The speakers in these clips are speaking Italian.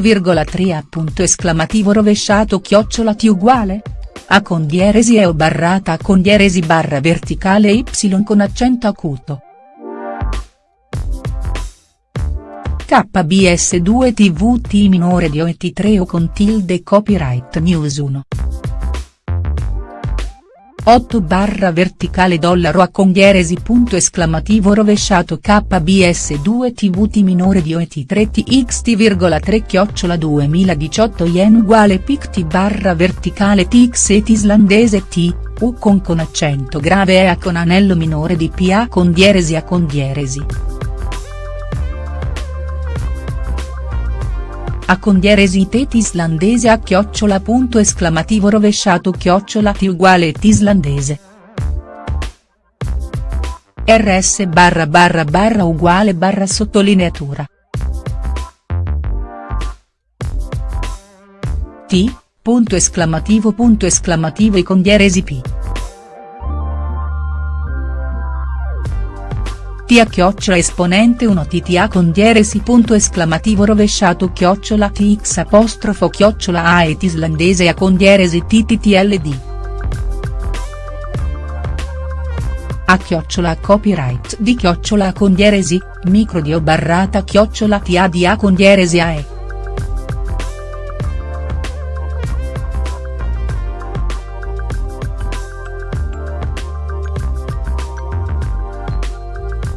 xt,3 a punto esclamativo rovesciato chiocciola t uguale? A con dieresi e o barrata a con dieresi barra verticale y con accento acuto. KBS2 TVT minore di OET3 o con tilde copyright news 1. 8 barra verticale dollaro a condieresi punto esclamativo rovesciato KBS2 TVT minore di OET3 TXT,3 chiocciola 2018 yen uguale PICT barra verticale TX islandese T, U con con accento grave e A con anello minore di PA con dieresi a con dieresi. A condieresi tet islandese a chiocciola punto esclamativo rovesciato chiocciola t uguale t islandese. rs barra barra barra uguale barra sottolineatura. t, punto esclamativo punto esclamativo i condieresi p. tia chiocciola esponente 1 tta con dieresi punto esclamativo rovesciato chiocciola tx apostrofo chiocciola a et islandese a con dieresi ttld. A chiocciola copyright di chiocciola con dieresi, micro di o barrata chiocciola ta di a con dieresi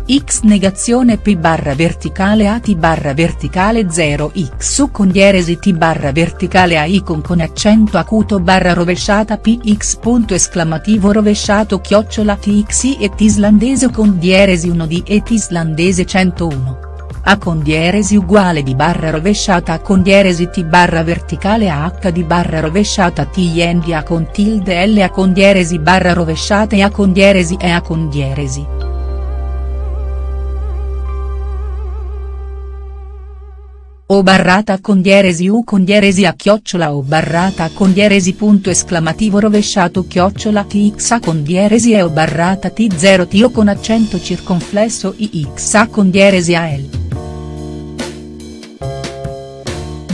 x negazione p barra verticale a t barra verticale 0 x su con dieresi t barra verticale a icon con accento acuto barra rovesciata p x punto esclamativo rovesciato chiocciola tx et islandese con dieresi 1 di et islandese 101. A con dieresi uguale di barra rovesciata a con dieresi t barra verticale a h di barra rovesciata t yen di a con tilde l a con dieresi barra rovesciata e a con dieresi e a con dieresi. O barrata con dieresi u con dieresi a chiocciola o barrata con dieresi punto esclamativo rovesciato chiocciola tx a con dieresi e o barrata t0 t o con accento circonflesso ix a con dieresi a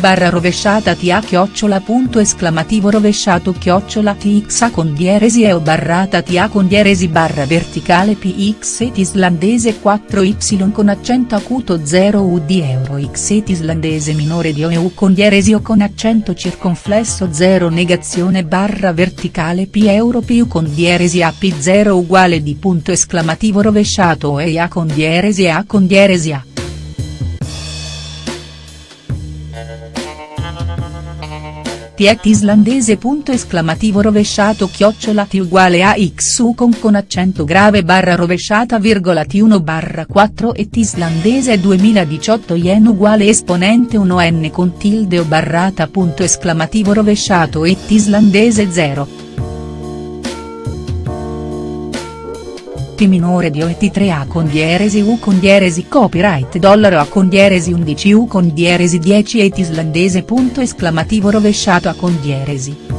barra rovesciata ta chiocciola punto esclamativo rovesciato chiocciola tx con dieresi e o barrata ta con dieresi barra verticale px et islandese 4y con accento acuto 0 u di euro x et islandese minore di o e u con dieresi o con accento circonflesso 0 negazione barra verticale p euro più con dieresi a p0 uguale di punto esclamativo rovesciato e a con dieresi a con dieresi a. Tiet islandese punto esclamativo rovesciato chiocciola t uguale a x u con con accento grave barra rovesciata virgola t1 barra 4 et islandese 2018 yen uguale esponente 1 n con tilde o barrata punto esclamativo rovesciato et islandese 0. T minore di OET3A con dieresi U con dieresi copyright dollaro A con dieresi 11 U con dieresi 10 et islandese punto esclamativo rovesciato A con dieresi.